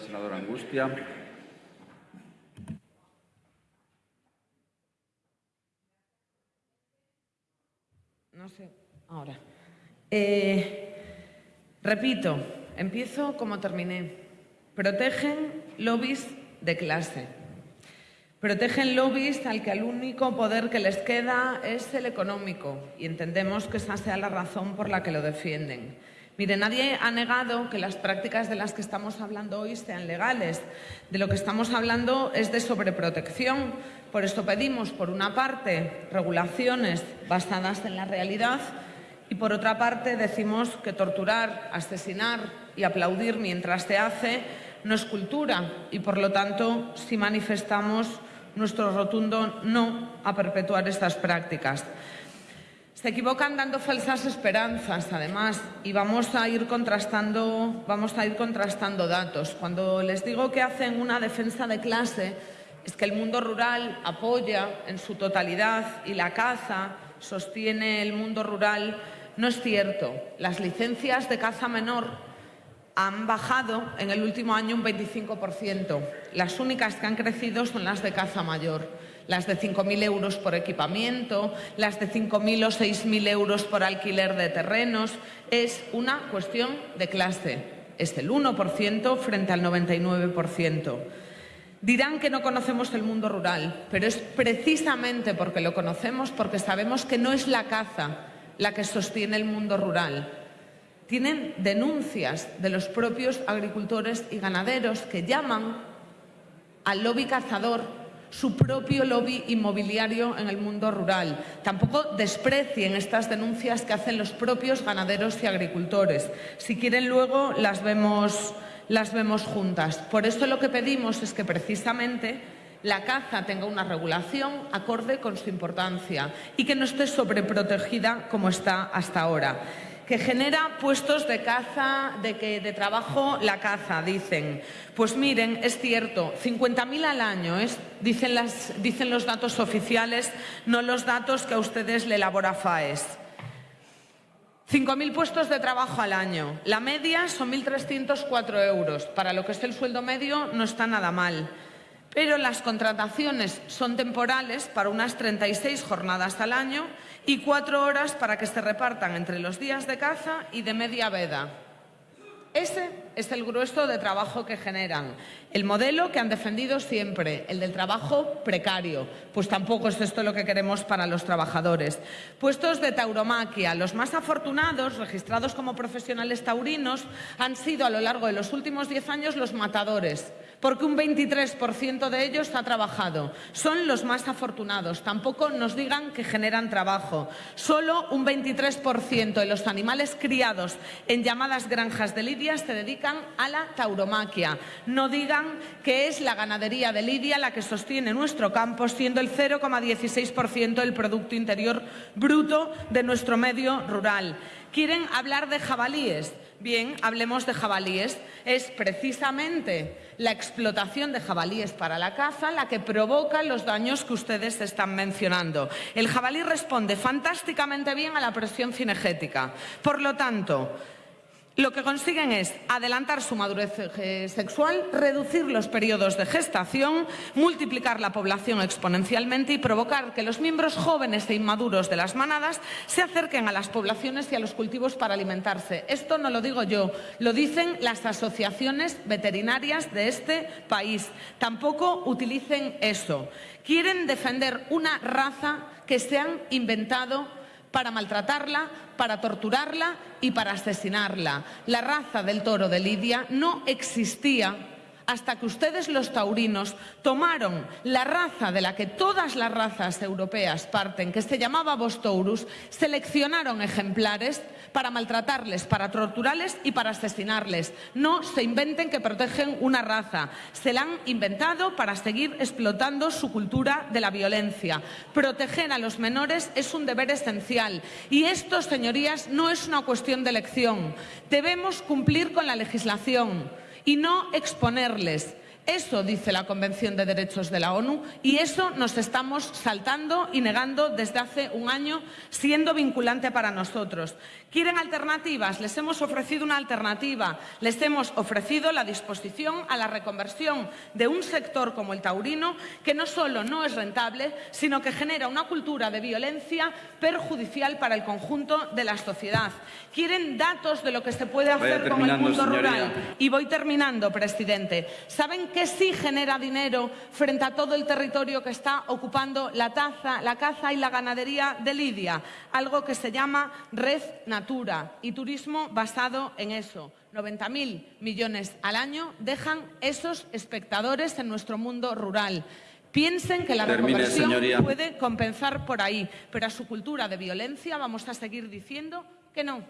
Senadora Angustia. No sé, ahora. Eh, repito, empiezo como terminé. Protegen lobbies de clase. Protegen lobbies al que el único poder que les queda es el económico y entendemos que esa sea la razón por la que lo defienden. Mire, nadie ha negado que las prácticas de las que estamos hablando hoy sean legales. De lo que estamos hablando es de sobreprotección. Por esto pedimos, por una parte, regulaciones basadas en la realidad y, por otra parte, decimos que torturar, asesinar y aplaudir mientras se hace no es cultura y, por lo tanto, si manifestamos nuestro rotundo no a perpetuar estas prácticas. Se equivocan dando falsas esperanzas, además, y vamos a ir contrastando, vamos a ir contrastando datos. Cuando les digo que hacen una defensa de clase, es que el mundo rural apoya en su totalidad y la caza sostiene el mundo rural, no es cierto. Las licencias de caza menor han bajado en el último año un 25%. Las únicas que han crecido son las de caza mayor las de 5.000 euros por equipamiento, las de 5.000 o 6.000 euros por alquiler de terrenos. Es una cuestión de clase. Es el 1% frente al 99%. Dirán que no conocemos el mundo rural, pero es precisamente porque lo conocemos, porque sabemos que no es la caza la que sostiene el mundo rural. Tienen denuncias de los propios agricultores y ganaderos que llaman al lobby cazador su propio lobby inmobiliario en el mundo rural. Tampoco desprecien estas denuncias que hacen los propios ganaderos y agricultores. Si quieren luego las vemos, las vemos juntas. Por eso lo que pedimos es que precisamente la caza tenga una regulación acorde con su importancia y que no esté sobreprotegida como está hasta ahora que genera puestos de caza, de, que, de trabajo la caza, dicen. Pues miren, es cierto, 50.000 al año, es, dicen, las, dicen los datos oficiales, no los datos que a ustedes le elabora FAES. 5.000 puestos de trabajo al año. La media son 1.304 euros. Para lo que es el sueldo medio no está nada mal pero las contrataciones son temporales para unas 36 jornadas al año y cuatro horas para que se repartan entre los días de caza y de media veda. Ese es el grueso de trabajo que generan. El modelo que han defendido siempre, el del trabajo precario. Pues tampoco es esto lo que queremos para los trabajadores. Puestos de tauromaquia. Los más afortunados, registrados como profesionales taurinos, han sido a lo largo de los últimos diez años los matadores porque un 23% de ellos ha trabajado. Son los más afortunados. Tampoco nos digan que generan trabajo. Solo un 23% de los animales criados en llamadas granjas de Lidia se dedican a la tauromaquia. No digan que es la ganadería de Lidia la que sostiene nuestro campo, siendo el 0,16% del Producto Interior Bruto de nuestro medio rural. Quieren hablar de jabalíes. Bien, hablemos de jabalíes. Es precisamente la explotación de jabalíes para la caza la que provoca los daños que ustedes están mencionando. El jabalí responde fantásticamente bien a la presión cinegética. Por lo tanto, lo que consiguen es adelantar su madurez eh, sexual, reducir los periodos de gestación, multiplicar la población exponencialmente y provocar que los miembros jóvenes e inmaduros de las manadas se acerquen a las poblaciones y a los cultivos para alimentarse. Esto no lo digo yo, lo dicen las asociaciones veterinarias de este país. Tampoco utilicen eso. Quieren defender una raza que se han inventado para maltratarla, para torturarla y para asesinarla. La raza del toro de Lidia no existía hasta que ustedes los taurinos tomaron la raza de la que todas las razas europeas parten, que se llamaba Bostourus, seleccionaron ejemplares para maltratarles, para torturarles y para asesinarles. No se inventen que protegen una raza. Se la han inventado para seguir explotando su cultura de la violencia. Proteger a los menores es un deber esencial. Y esto, señorías, no es una cuestión de elección. Debemos cumplir con la legislación y no exponerles Eso dice la Convención de Derechos de la ONU y eso nos estamos saltando y negando desde hace un año, siendo vinculante para nosotros. ¿Quieren alternativas? Les hemos ofrecido una alternativa. Les hemos ofrecido la disposición a la reconversión de un sector como el taurino que no solo no es rentable, sino que genera una cultura de violencia perjudicial para el conjunto de la sociedad. Quieren datos de lo que se puede hacer con el mundo señoría. rural. Y voy terminando, presidente. ¿Saben que sí genera dinero frente a todo el territorio que está ocupando la, taza, la caza y la ganadería de Lidia? Algo que se llama Red Natura y turismo basado en eso. 90.000 millones al año dejan esos espectadores en nuestro mundo rural. Piensen que la Termine, reconversión señoría. puede compensar por ahí, pero a su cultura de violencia vamos a seguir diciendo que no.